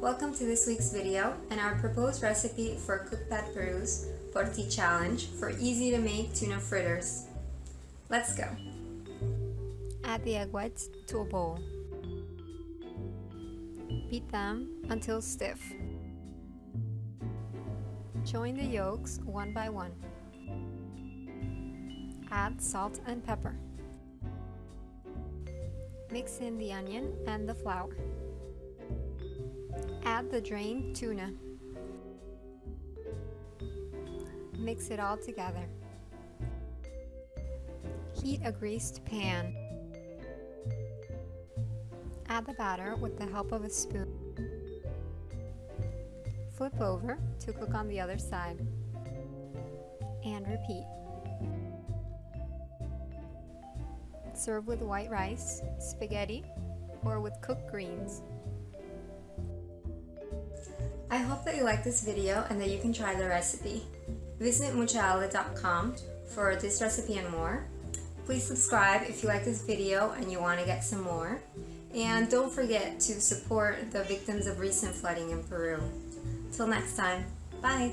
Welcome to this week's video and our proposed recipe for Cookpad Peru's Porti Challenge for easy to make tuna fritters. Let's go. Add the egg whites to a bowl. Beat them until stiff. Join the yolks one by one. Add salt and pepper. Mix in the onion and the flour. Add the drained tuna. Mix it all together. Heat a greased pan. Add the batter with the help of a spoon. Flip over to cook on the other side. And repeat. Serve with white rice, spaghetti, or with cooked greens. I hope that you like this video and that you can try the recipe. Visit muchaala.com for this recipe and more. Please subscribe if you like this video and you want to get some more. And don't forget to support the victims of recent flooding in Peru. Till next time, bye!